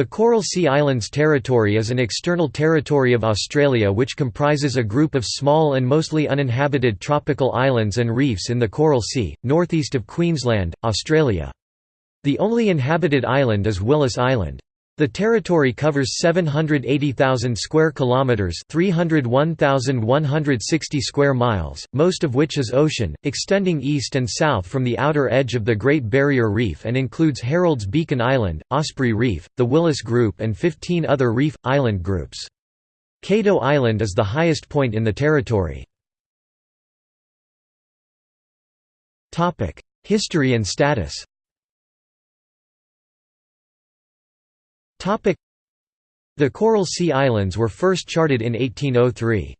The Coral Sea Islands Territory is an external territory of Australia which comprises a group of small and mostly uninhabited tropical islands and reefs in the Coral Sea, northeast of Queensland, Australia. The only inhabited island is Willis Island. The territory covers 780,000 square kilometers, 301,160 square miles, most of which is ocean, extending east and south from the outer edge of the Great Barrier Reef and includes Herald's Beacon Island, Osprey Reef, the Willis Group and 15 other reef island groups. Cato Island is the highest point in the territory. History and status. The Coral Sea Islands were first charted in 1803.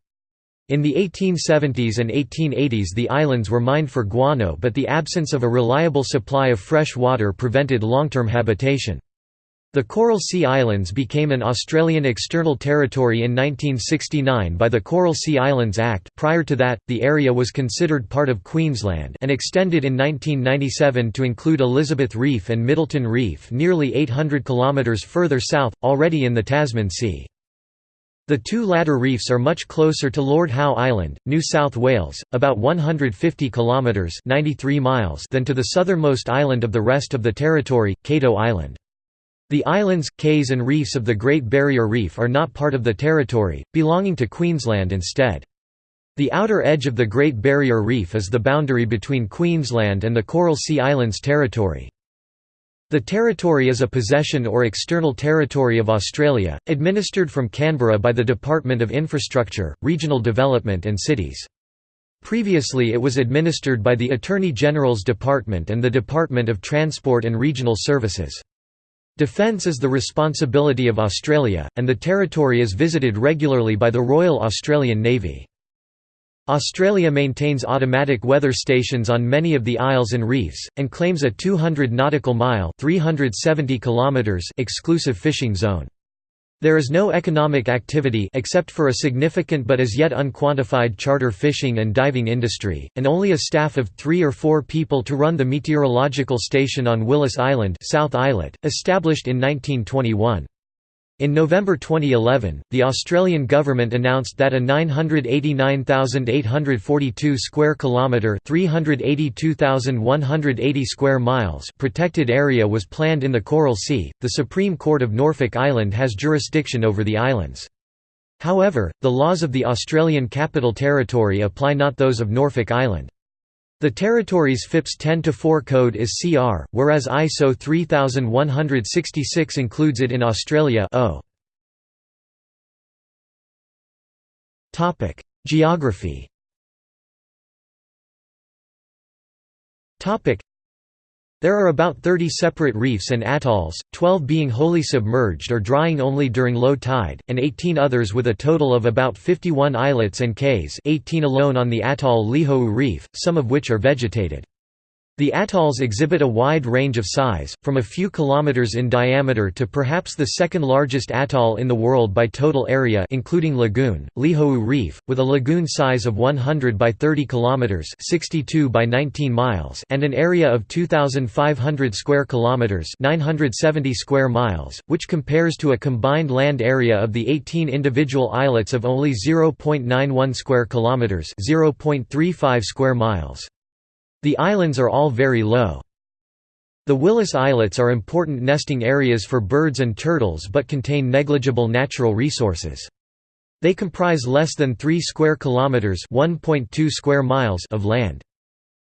In the 1870s and 1880s the islands were mined for guano but the absence of a reliable supply of fresh water prevented long-term habitation. The Coral Sea Islands became an Australian external territory in 1969 by the Coral Sea Islands Act prior to that, the area was considered part of Queensland and extended in 1997 to include Elizabeth Reef and Middleton Reef nearly 800 kilometres further south, already in the Tasman Sea. The two latter reefs are much closer to Lord Howe Island, New South Wales, about 150 kilometres 93 miles than to the southernmost island of the rest of the territory, Cato Island. The islands, cays and reefs of the Great Barrier Reef are not part of the territory, belonging to Queensland instead. The outer edge of the Great Barrier Reef is the boundary between Queensland and the Coral Sea Islands Territory. The territory is a possession or external territory of Australia, administered from Canberra by the Department of Infrastructure, Regional Development and Cities. Previously it was administered by the Attorney General's Department and the Department of Transport and Regional Services. Defence is the responsibility of Australia, and the territory is visited regularly by the Royal Australian Navy. Australia maintains automatic weather stations on many of the isles and reefs, and claims a 200 nautical mile 370 kilometers exclusive fishing zone. There is no economic activity except for a significant but as yet unquantified charter fishing and diving industry, and only a staff of three or four people to run the meteorological station on Willis Island South Islet, established in 1921. In November 2011, the Australian government announced that a 989,842 square kilometre (382,180 square miles) protected area was planned in the Coral Sea. The Supreme Court of Norfolk Island has jurisdiction over the islands. However, the laws of the Australian Capital Territory apply not those of Norfolk Island. The territory's FIPS 10-4 code is CR, whereas ISO 3166 includes it in Australia O. Geography there are about 30 separate reefs and atolls, 12 being wholly submerged or drying only during low tide, and 18 others with a total of about 51 islets and cays 18 alone on the atoll Lihou Reef, some of which are vegetated. The atolls exhibit a wide range of size, from a few kilometers in diameter to perhaps the second largest atoll in the world by total area including lagoon, Lihou Reef, with a lagoon size of 100 by 30 kilometers, 62 by 19 miles, and an area of 2500 square kilometers, 970 square miles, which compares to a combined land area of the 18 individual islets of only 0.91 square kilometers, 0.35 square miles. The islands are all very low. The Willis Islets are important nesting areas for birds and turtles but contain negligible natural resources. They comprise less than 3 square kilometers, 1.2 square miles of land.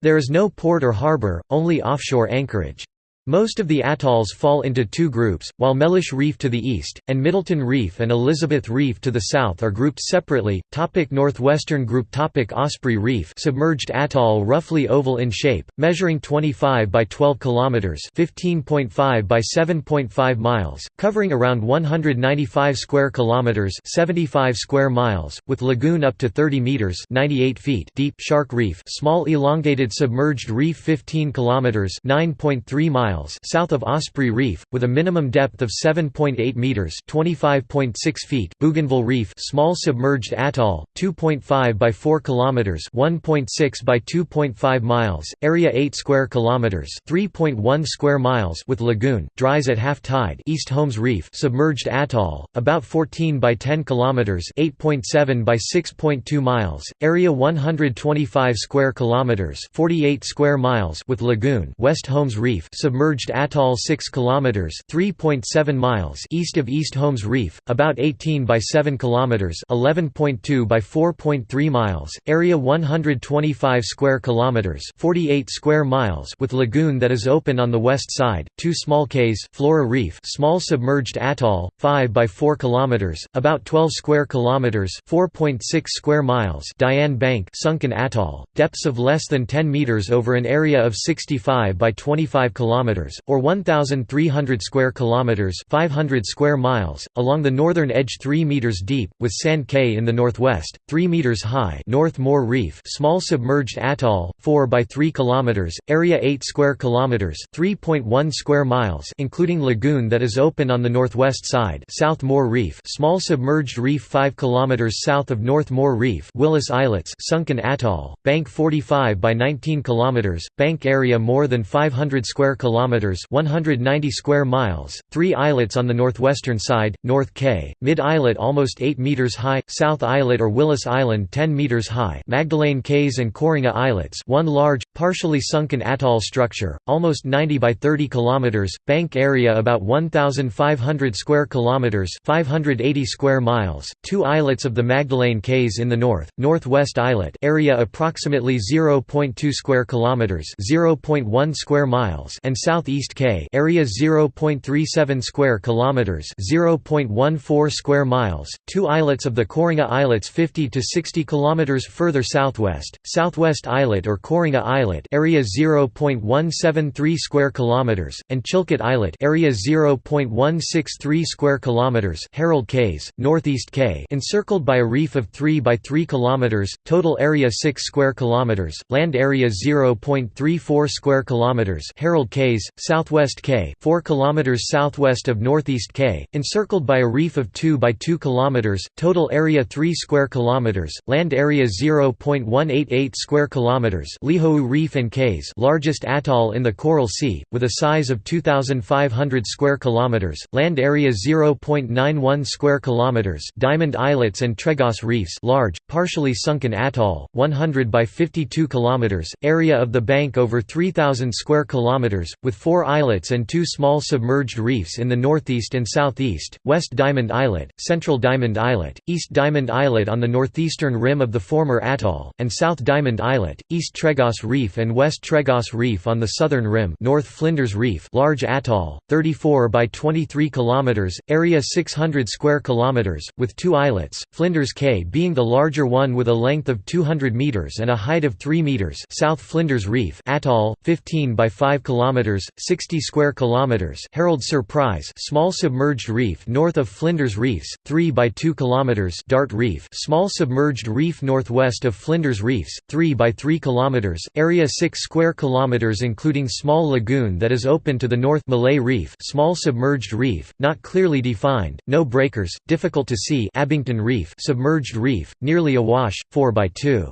There is no port or harbor, only offshore anchorage. Most of the atolls fall into two groups, while Mellish Reef to the east, and Middleton Reef and Elizabeth Reef to the south are grouped separately. Topic Northwestern Group Topic Osprey Reef submerged atoll roughly oval in shape, measuring 25 by 12 kilometers, 15.5 by 7.5 miles, covering around 195 square kilometers, 75 square miles, with lagoon up to 30 meters, 98 feet deep. Shark Reef, small elongated submerged reef 15 kilometers, 9.3 miles miles south of Osprey Reef, with a minimum depth of 7.8 meters (25.6 feet). Bougainville Reef, small submerged atoll, 2.5 by 4 kilometers (1.6 by 2.5 miles), area 8 square kilometers (3.1 square miles) with lagoon, dries at half tide. East Holmes Reef, submerged atoll, about 14 by 10 kilometers (8.7 by 6.2 miles), area 125 square kilometers (48 square miles) with lagoon. West Holmes Reef, submerged atoll 6 kilometers (3.7 miles) east of East Holmes Reef, about 18 by 7 kilometers (11.2 by 4.3 miles), area 125 square kilometers (48 square miles) with lagoon that is open on the west side. Two small cays, Flora Reef, small submerged atoll, 5 by 4 kilometers, about 12 square kilometers (4.6 square miles). Diane Bank, sunken atoll, depths of less than 10 meters over an area of 65 by 25 kilometers or 1300 square kilometers, 500 square miles, along the northern edge 3 meters deep with Sand Cay in the northwest, 3 meters high. North Moore Reef, small submerged atoll, 4 by 3 kilometers, area 8 square kilometers, 3.1 square miles, including lagoon that is open on the northwest side. South Moore Reef, small submerged reef 5 kilometers south of North Moore Reef, Willis Islets, sunken atoll, bank 45 by 19 kilometers, bank area more than 500 square kilometers, 190 square miles. 3 islets on the northwestern side, North Cay, mid islet almost 8 meters high, South Islet or Willis Island 10 meters high, Magdelaine Cays and Coringa Islets, one large partially sunken atoll structure, almost 90 by 30 kilometers, bank area about 1500 square kilometers, 580 square miles. Two islets of the Magdelaine Cays in the north, Northwest Islet, area approximately 0.2 square kilometers, 0.1 square miles, and Southeast Cay, area 0.37 square kilometers, 0.14 square miles. Two islets of the Coringa Islets 50 to 60 kilometers further southwest, Southwest Islet or Coringa Islet, area 0.173 square kilometers, and Chilcott Islet, area 0.163 square kilometers. Herald Cays, Northeast Cay, encircled by a reef of 3 by 3 kilometers, total area 6 square kilometers, land area 0.34 square kilometers. Herald Cays, Southwest Cay, 4 kilometers southwest of Northeast Cay, encircled by a reef of 2 by 2 kilometers, total area 3 square kilometers, land area 0.188 square kilometers. Lihou Reef and Cays, largest atoll in the Coral Sea, with a size of 2500 square kilometers, land area 0.91 square kilometers. Diamond Islets and Tregrosse Reefs, large, partially sunken atoll, 100 by 52 kilometers, area of the bank over 3000 square kilometers, with 4 islets and 2 small submerged reefs in the northeast and southeast. West Diamond Islet, Central Diamond Islet, East Diamond Islet on the northeastern rim of the former atoll, and South Diamond Islet, East Tregrosse Reef and West Tregrosse Reef on the southern rim. North Flinders Reef, large atoll, 34 by 23 kilometers, area 600 square kilometers, with two islets, Flinders Cay being the larger one with a length of 200 meters and a height of 3 meters. South Flinders Reef, atoll, 15 by 5 kilometers, 60 square kilometers. Herald Surprise, small submerged reef north of Flinders Reefs, 3 by 2 kilometers. Dart Reef, small submerged reef northwest of Flinders Reefs, 3 by 3 kilometers, area 6 square kilometers including small lagoon that is open to the north. Malay Reef, small submerged reef, not clearly defined, no breakers, difficult to see. Abington Reef, submerged reef, nearly awash, 4 by 2.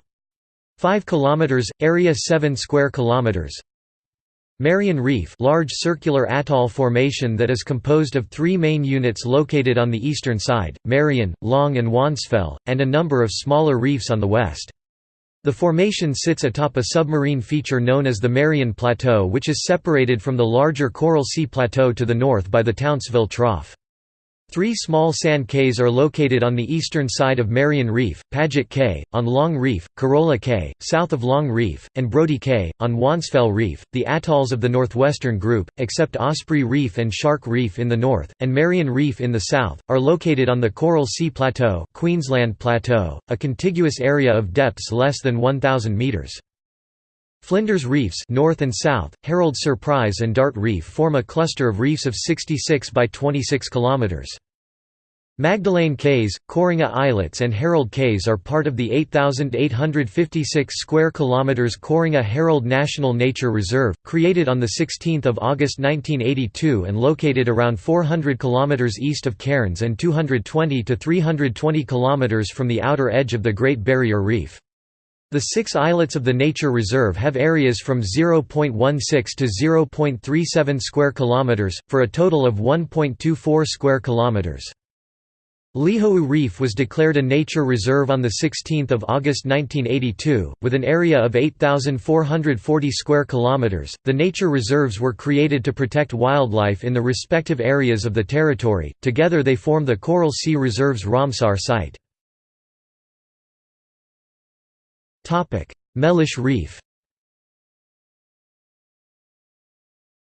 5 kilometers, area 7 square kilometers. Marion Reef large circular atoll formation that is composed of three main units located on the eastern side, Marion, Long and Wansfell, and a number of smaller reefs on the west. The formation sits atop a submarine feature known as the Marion Plateau which is separated from the larger Coral Sea Plateau to the north by the Townsville Trough. Three small sand cays are located on the eastern side of Marion Reef, Paget Cay, on Long Reef, Carola Cay, south of Long Reef, and Brody Cay, on Wansfell Reef. The atolls of the northwestern group, except Osprey Reef and Shark Reef in the north, and Marion Reef in the south, are located on the Coral Sea Plateau, Queensland Plateau, a contiguous area of depths less than 1,000 metres. Flinders Reefs north and south, Herald Surprise and Dart Reef form a cluster of reefs of 66 by 26 kilometers. Magdelaine Cays, Coringa Islets and Herald Cays are part of the 8856 square kilometers Coringa Herald National Nature Reserve, created on the 16th of August 1982 and located around 400 kilometers east of Cairns and 220 to 320 kilometers from the outer edge of the Great Barrier Reef. The six islets of the nature reserve have areas from 0.16 to 0.37 square kilometers, for a total of 1.24 square kilometers. Lihou Reef was declared a nature reserve on 16 August 1982, with an area of 8,440 square kilometers. The nature reserves were created to protect wildlife in the respective areas of the territory. Together they form the Coral Sea Reserve's Ramsar site. Topic: Mellish Reef.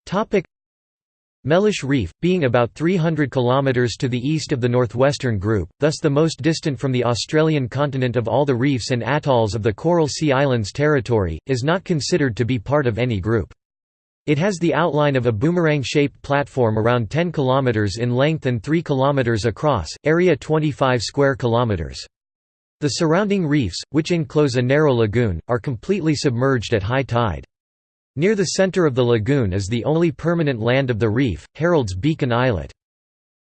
Topic: Mellish Reef, being about 300 km to the east of the northwestern group, thus the most distant from the Australian continent of all the reefs and atolls of the Coral Sea Islands territory, is not considered to be part of any group. It has the outline of a boomerang-shaped platform around 10 km in length and 3 km across, area 25 square kilometers. The surrounding reefs, which enclose a narrow lagoon, are completely submerged at high tide. Near the center of the lagoon is the only permanent land of the reef, Herald's Beacon Islet.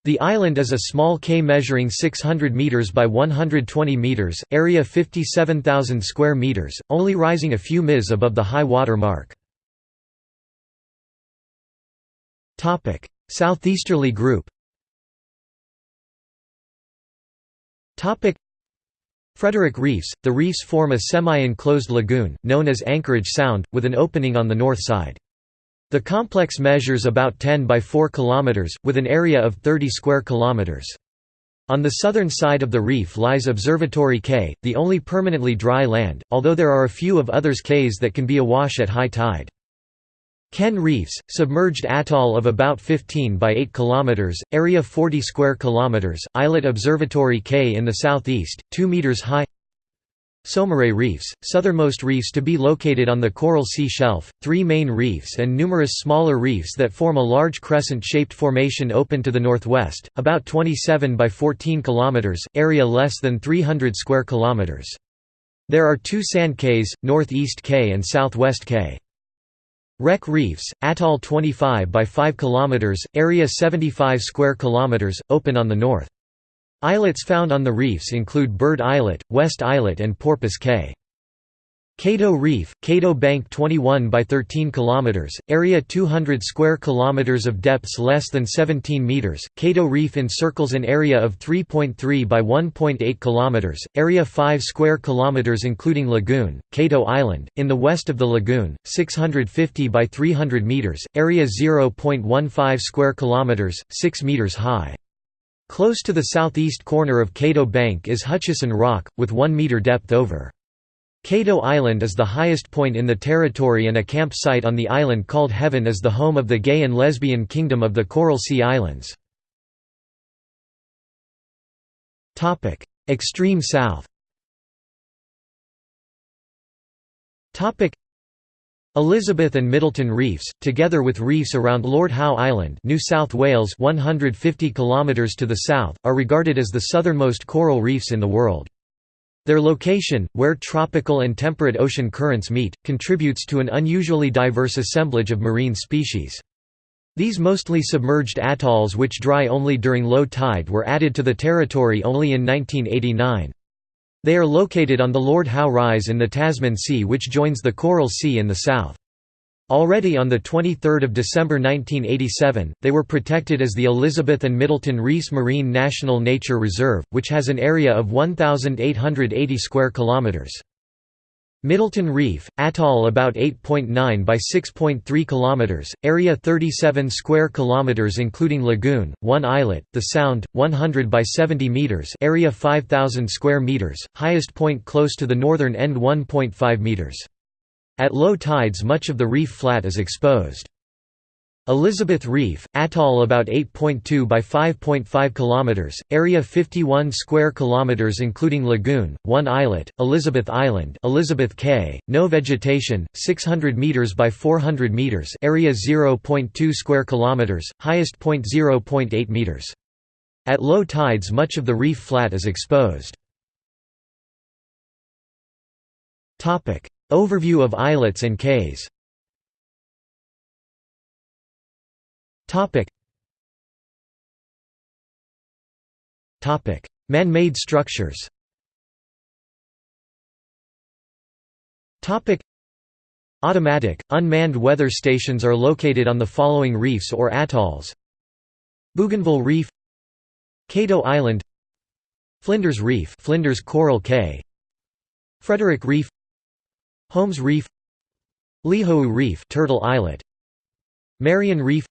The island is a small cay measuring 600 meters by 120 meters, area 57,000 square meters, only rising a few ms above the high water mark. Topic: Southeasterly group. Topic: Frederick Reefs – The reefs form a semi-enclosed lagoon, known as Anchorage Sound, with an opening on the north side. The complex measures about 10 by 4 km, with an area of 30 square kilometers. On the southern side of the reef lies Observatory Cay, the only permanently dry land, although there are a few of others cays that can be awash at high tide. Kenn Reefs, submerged atoll of about 15 by 8 km, area 40 square km, islet Observatory Cay in the southeast, 2 meters high Saumarez Reefs, southernmost reefs to be located on the Coral Sea Shelf, three main reefs and numerous smaller reefs that form a large crescent-shaped formation open to the northwest, about 27 by 14 km, area less than 300 square kilometers. There are two sand cays, Northeast Cay and Southwest Cay. Wreck Reefs, atoll 25 by 5 km, area 75 square km, open on the north. Islets found on the reefs include Bird Islet, West Islet and Porpoise Cay. Cato Reef, Cato Bank 21 by 13 km, area 200 square kilometers of depths less than 17 meters. Cato Reef encircles an area of 3.3 by 1.8 km, area 5 square kilometers including lagoon. Cato Island, in the west of the lagoon, 650 by 300 meters, area 0.15 square kilometers, 6 meters high. Close to the southeast corner of Cato Bank is Hutchison Rock, with 1 meter depth over. Cato Island is the highest point in the territory and a campsite on the island called Heaven is the home of the gay and lesbian kingdom of the Coral Sea Islands. Extreme south Elizabeth and Middleton Reefs, together with reefs around Lord Howe Island New South Wales 150 km to the south, are regarded as the southernmost coral reefs in the world. Their location, where tropical and temperate ocean currents meet, contributes to an unusually diverse assemblage of marine species. These mostly submerged atolls which dry only during low tide were added to the territory only in 1989. They are located on the Lord Howe Rise in the Tasman Sea which joins the Coral Sea in the south. Already on 23 December 1987, they were protected as the Elizabeth and Middleton Reefs Marine National Nature Reserve, which has an area of 1,880 square kilometres. Middleton Reef, atoll about 8.9 by 6.3 kilometers, area 37 square kilometers including lagoon, one islet, the Sound, 100 by 70 meters, area 5000 square meters, highest point close to the northern end 1.5 meters. At low tides much of the reef flat is exposed. Elizabeth Reef, atoll about 8.2 by 5.5 km, area 51 square kilometers including lagoon, one islet, Elizabeth Island Elizabeth Cay, no vegetation, 600 meters by 400 meters area 0.2 square kilometers, highest point 0.8 meters. At low tides much of the reef flat is exposed. Overview of islets and cays Man-made structures. Automatic, unmanned weather stations are located on the following reefs or atolls. Bougainville Reef Cato Island Flinders Reef Flinders Coral Cay Frederick Reef Holmes Reef Lihou Reef Turtle Islet Marion Reef.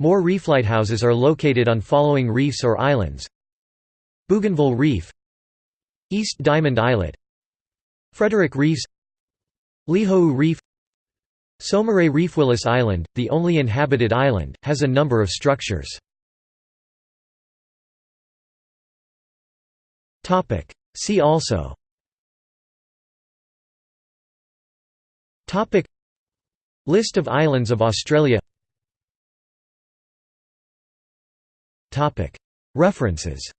More reef lighthouses are located on following reefs or islands. Bougainville Reef East Diamond Islet Frederick Reefs Lihou Reef. Saumarez Reef Willis Island, the only inhabited island, has a number of structures. See also List of islands of Australia. References.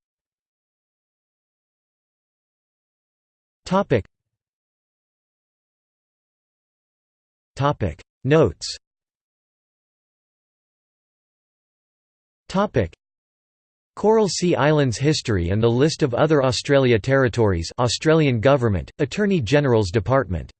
Notes. Coral Sea Islands history and the list of other Australia territories Australian Government, Attorney General's Department